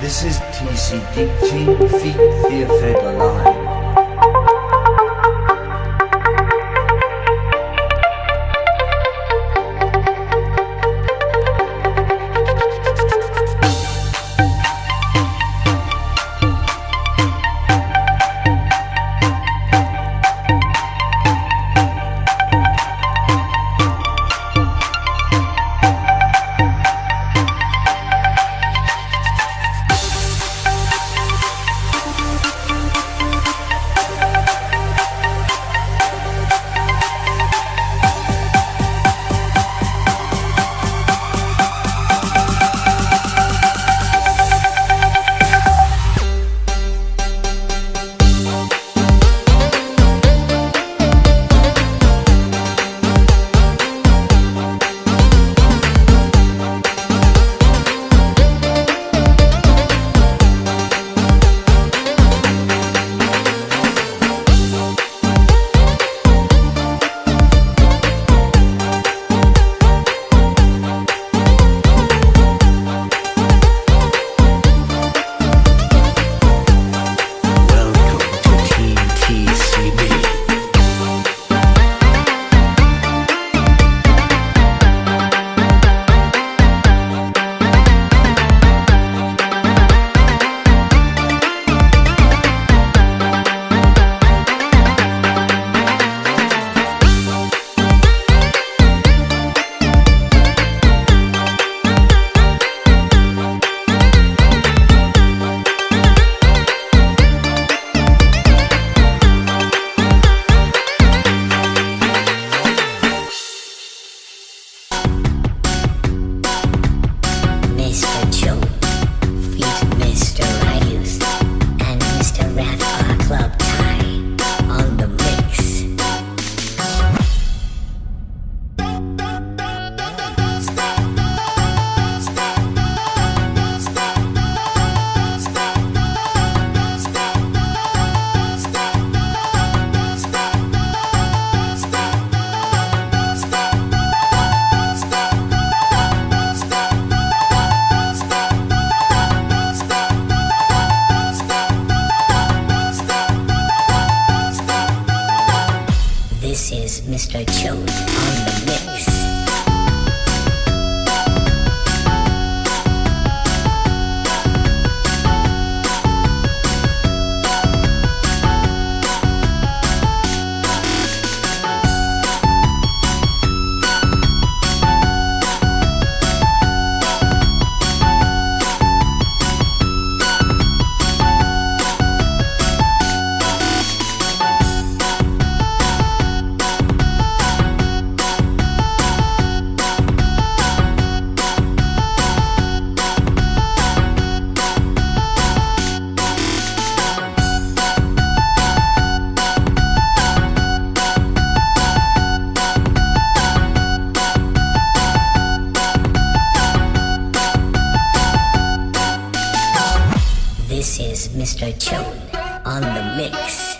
This is TCDT Feet Theatre Line. I'm the mix. This is Mr. Chone on the mix.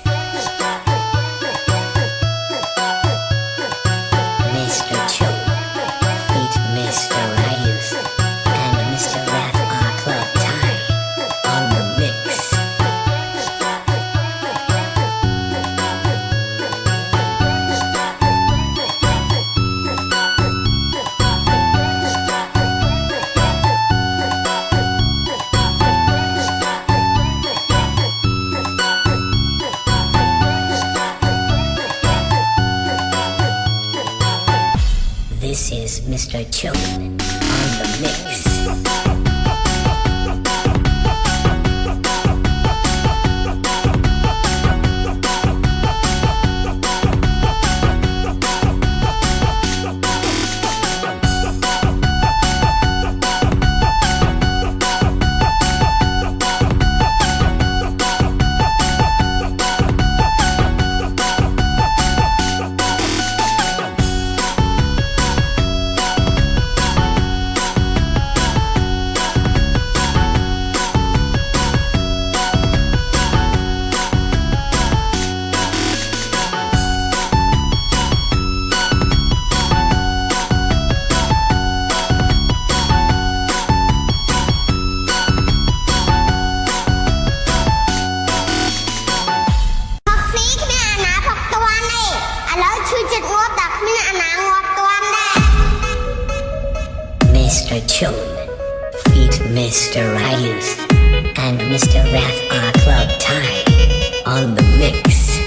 On the mix.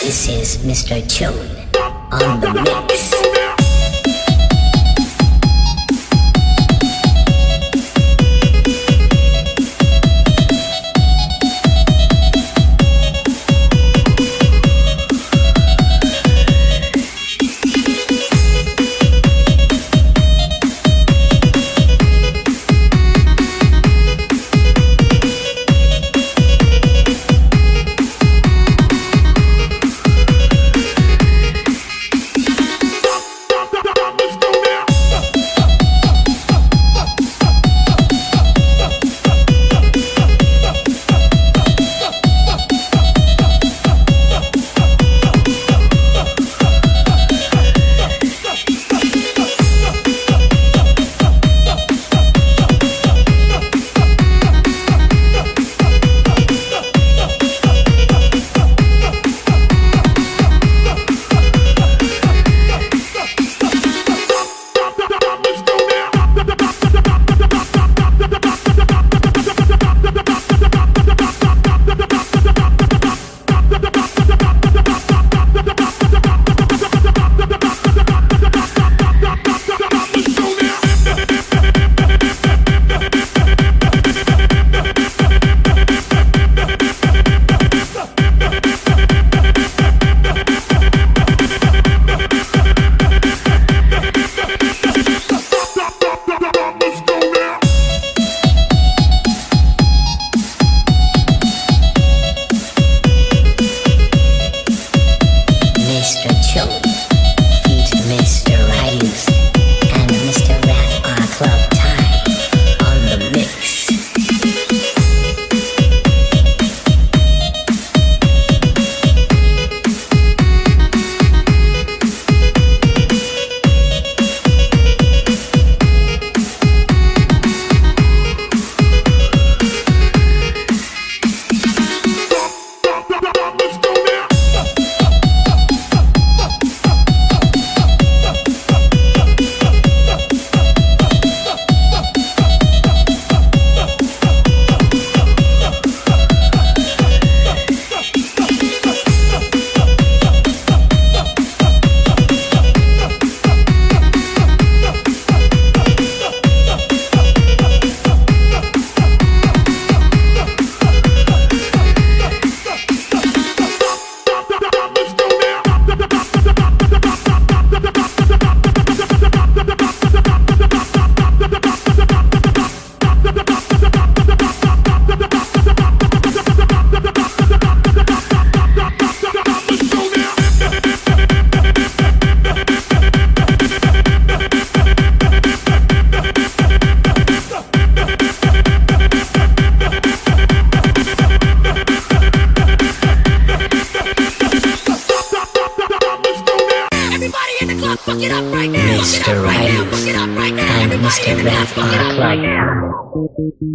This is Mr. Tune on the mix.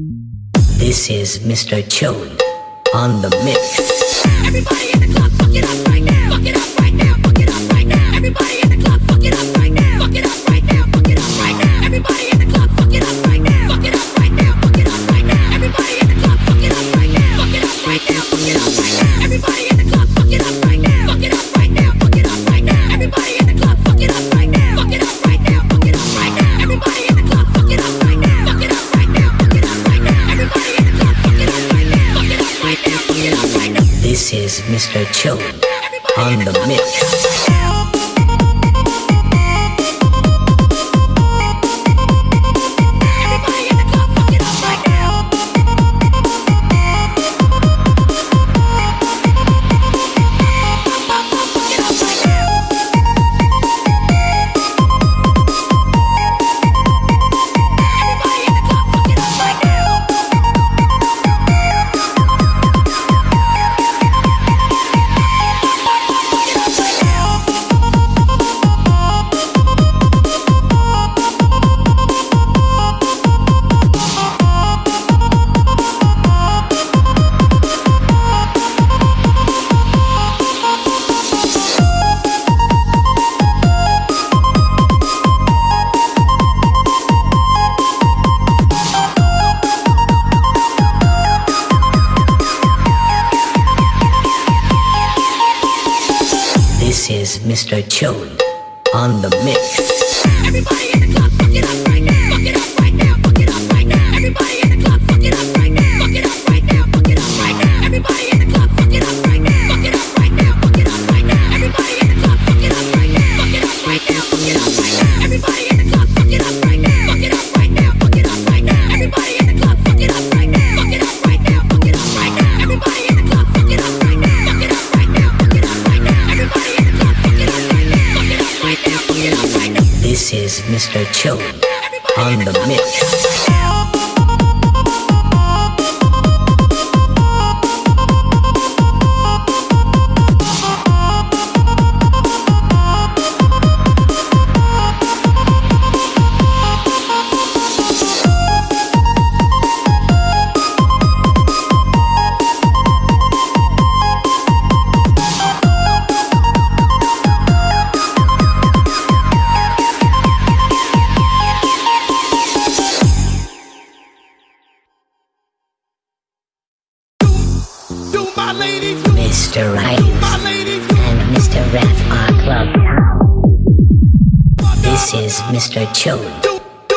This is Mr. Chone on the mix. Everybody in the club, fuck it up right now. Fuck it up right now. Fuck it up right now. Everybody in the club, fuck it up right now. Fuck it up right now. Fuck it up right now. Everybody in the club. Mr. Chill on the mix. Mr. Chili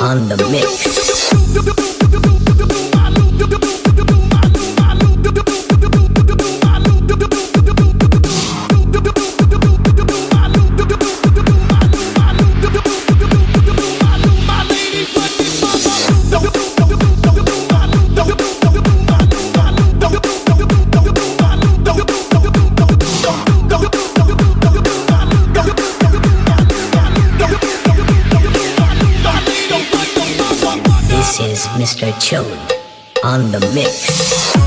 on the mix. on the mix.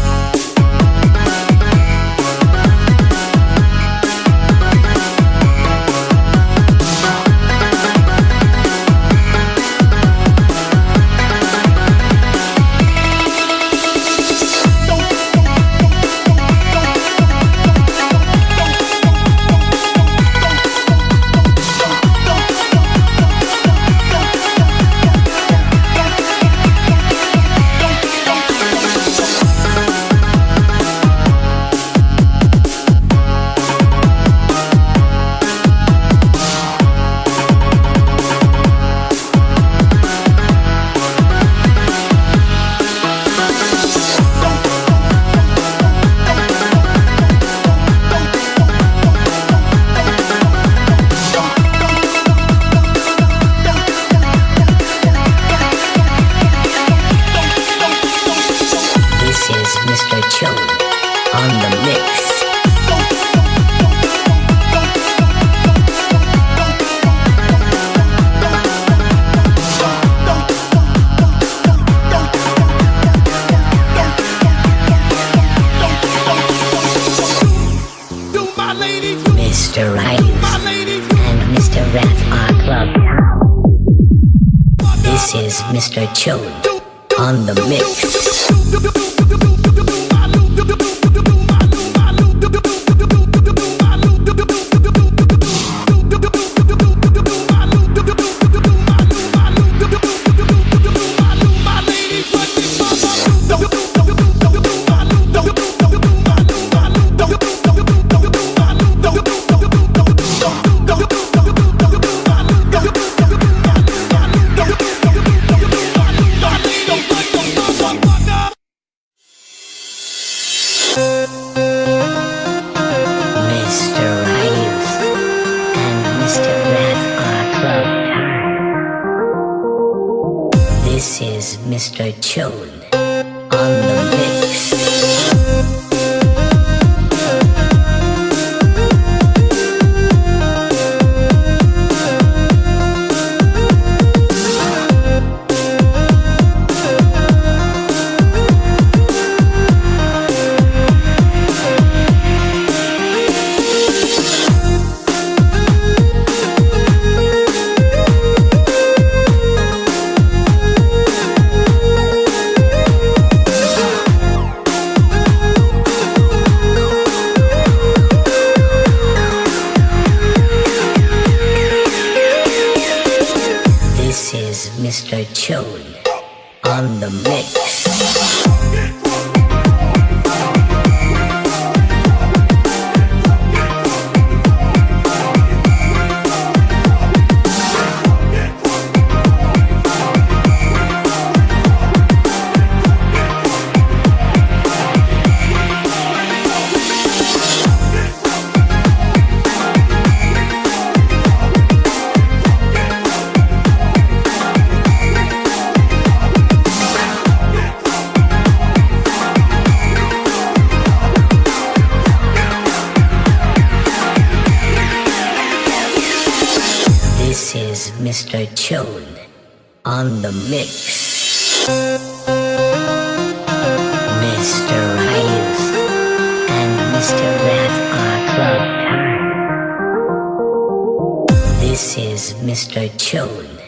Mr. Chone on the mix. Mr. Chone on the mix. Mr. Ryus and Mr. Wrath are club time. This is Mr. Chone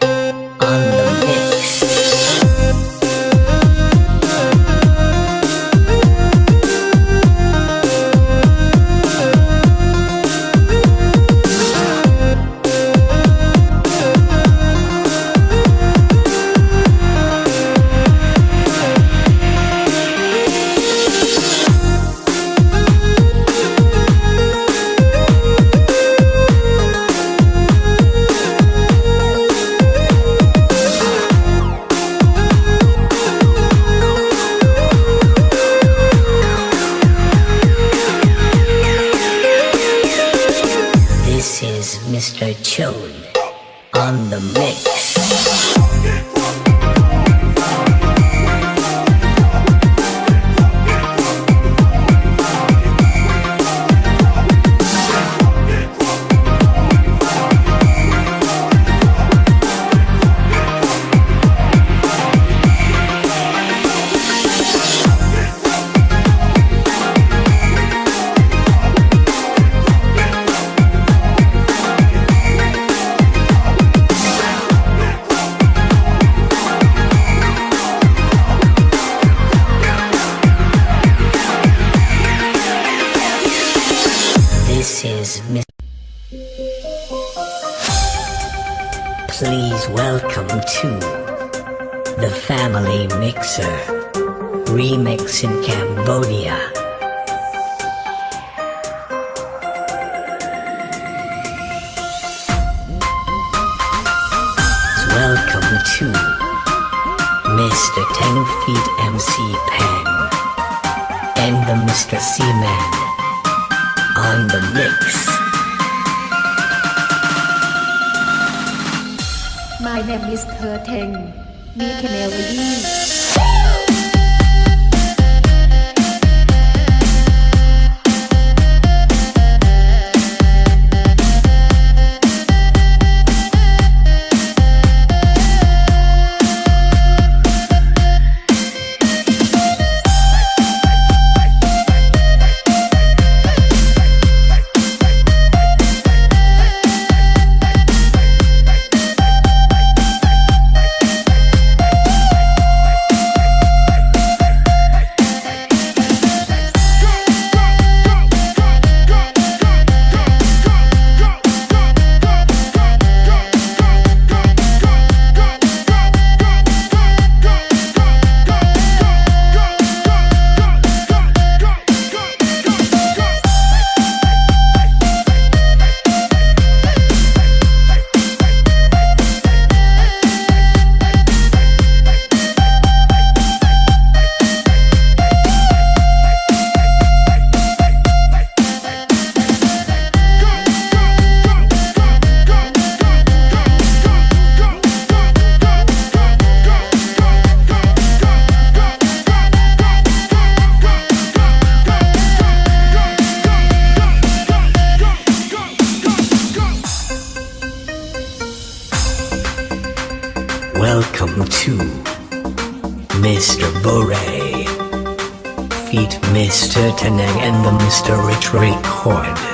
Chone on the mix. Is Miss. Please welcome to the Family Mixer Remix in Cambodia. Welcome to Mr. 10 Feet MC Pang and the Mr. Seaman on the mix. My name is Kurteng. Me Canary. Record.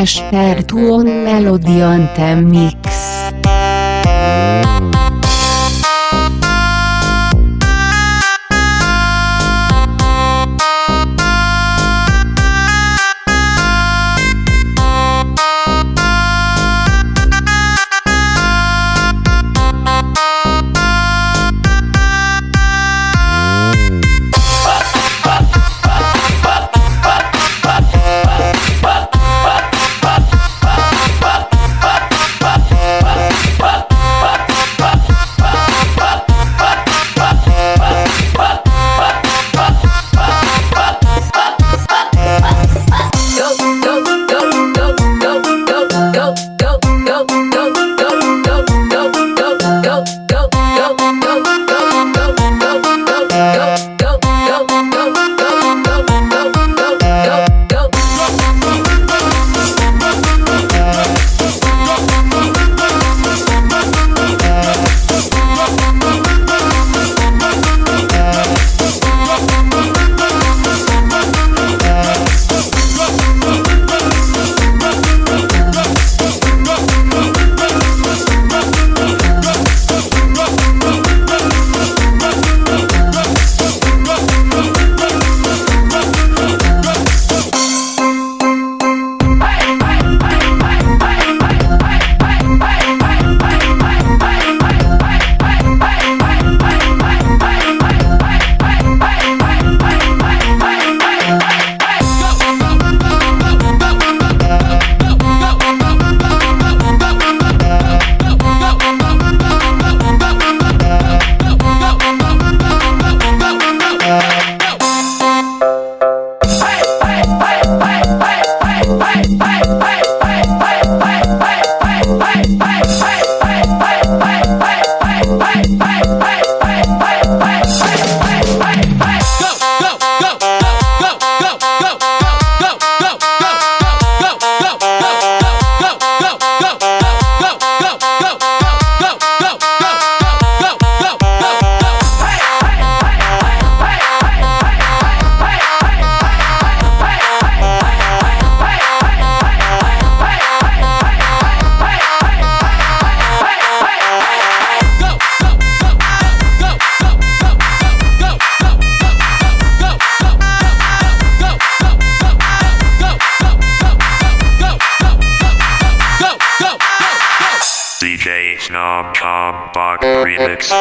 Lester Tuon Melody Anthem Mix. Snom Com Remix.